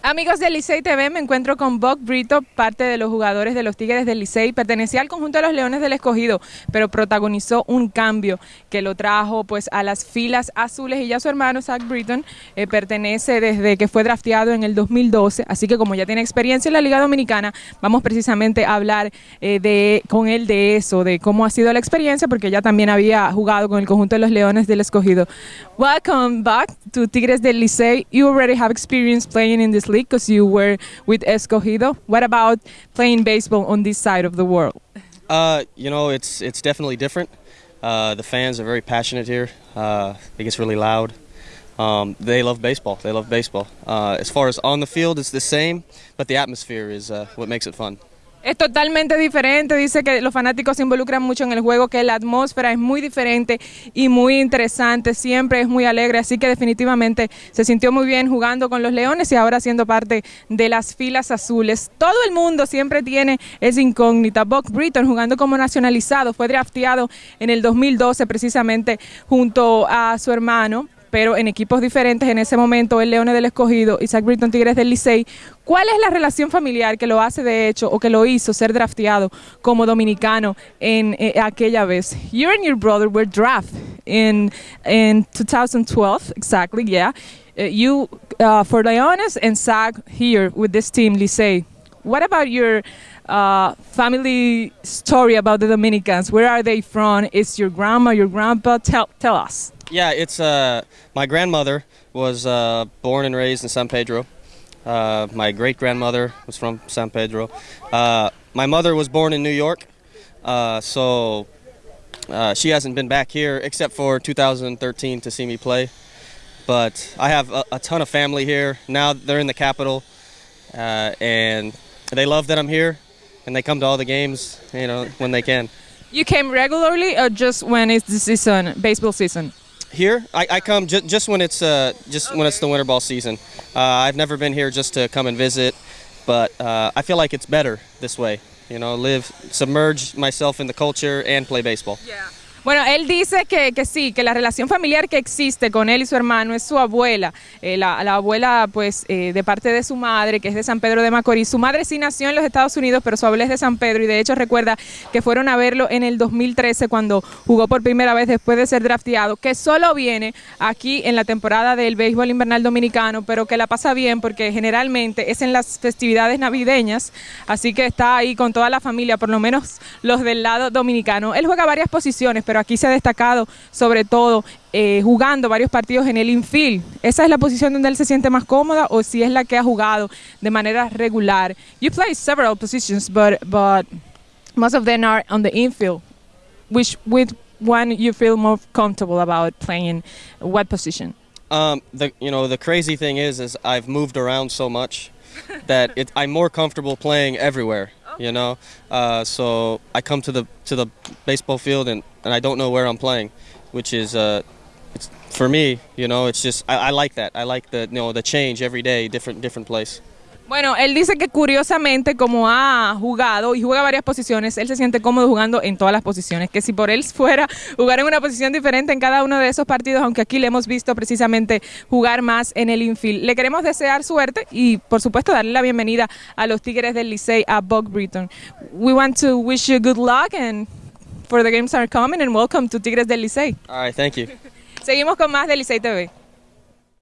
Amigos del Licey TV, me encuentro con Buck Brito, parte de los jugadores de los Tigres del Licey. Pertenecía al conjunto de los Leones del Escogido, pero protagonizó un cambio que lo trajo pues a las filas azules y ya su hermano Zach Britton eh, pertenece desde que fue drafteado en el 2012, así que como ya tiene experiencia en la Liga Dominicana, vamos precisamente a hablar eh, de, con él de eso, de cómo ha sido la experiencia, porque ya también había jugado con el conjunto de los Leones del Escogido. Welcome back to Tigres del Licey. You already have experience playing in this league because you were with Escogido. What about playing baseball on this side of the world? Uh, you know, it's it's definitely different. Uh, the fans are very passionate here. Uh, it gets really loud. Um, they love baseball. They love baseball. Uh, as far as on the field, it's the same, but the atmosphere is uh, what makes it fun. Es totalmente diferente, dice que los fanáticos se involucran mucho en el juego, que la atmósfera es muy diferente y muy interesante, siempre es muy alegre, así que definitivamente se sintió muy bien jugando con los Leones y ahora siendo parte de las filas azules. Todo el mundo siempre tiene esa incógnita. Buck Britton jugando como nacionalizado, fue drafteado en el 2012 precisamente junto a su hermano pero en equipos diferentes en ese momento, el Leones del Escogido, Isaac Britton Tigres del Licey. ¿Cuál es la relación familiar que lo hace de hecho o que lo hizo ser drafteado como dominicano en eh, aquella vez? You and your brother were drafted in in 2012, exactly, yeah. Uh, you uh, for Leones and Zach here with this team, Licey. What about your uh, family story about the Dominicans? Where are they from? Is your grandma, your grandpa? Tell tell us. Yeah, it's uh, my grandmother was uh, born and raised in San Pedro. Uh, my great grandmother was from San Pedro. Uh, my mother was born in New York, uh, so she hasn't been back here except for 2013 to see me play. But I have a, a ton of family here. Now they're in the capital, and they love that I'm here, and they come to all the games, you know, when they can. You came regularly, or just when it's the season, baseball season? Here, I, I come ju- just when it's uh, just when it's the winter ball season. Uh, I've never been here just to come and visit, but uh, I feel like it's better this way. You know, live, submerge myself in the culture, and play baseball. Bueno, él dice que, que sí, que la relación familiar que existe con él y su hermano es su abuela, eh, la, la abuela pues eh, de parte de su madre, que es de San Pedro de Macorís. Su madre sí nació en los Estados Unidos, pero su abuela es de San Pedro y de hecho recuerda que fueron a verlo en el 2013 cuando jugó por primera vez después de ser drafteado, que solo viene aquí en la temporada del béisbol invernal dominicano, pero que la pasa bien porque generalmente es en las festividades navideñas, así que está ahí con toda la familia, por lo menos los del lado dominicano. Él juega varias posiciones, pero aquí se ha destacado sobre todo eh, jugando varios partidos en el infield. ¿Esa es la posición donde él se siente más cómoda o si es la que ha jugado de manera regular? You play several positions, but, but most of them are on the infield. Which, with one you feel more comfortable about playing what position? Um, the you know the crazy thing is is I've moved around so much that I'm more comfortable playing everywhere. You know, uh, so I come to the to the baseball field and, and I don't know where I'm playing, which is uh, for me. You know, it's just I, I like that. I like the you know the change every day, different different place. Bueno, él dice que curiosamente como ha jugado y juega varias posiciones, él se siente cómodo jugando en todas las posiciones, que si por él fuera jugar en una posición diferente en cada uno de esos partidos, aunque aquí le hemos visto precisamente jugar más en el infield. Le queremos desear suerte y por supuesto darle la bienvenida a los Tigres del Licey, a Buck Britton. We want to wish you good luck and for the games are coming and welcome to Tigres del Licey. All right, thank you. Seguimos con más del Licey TV.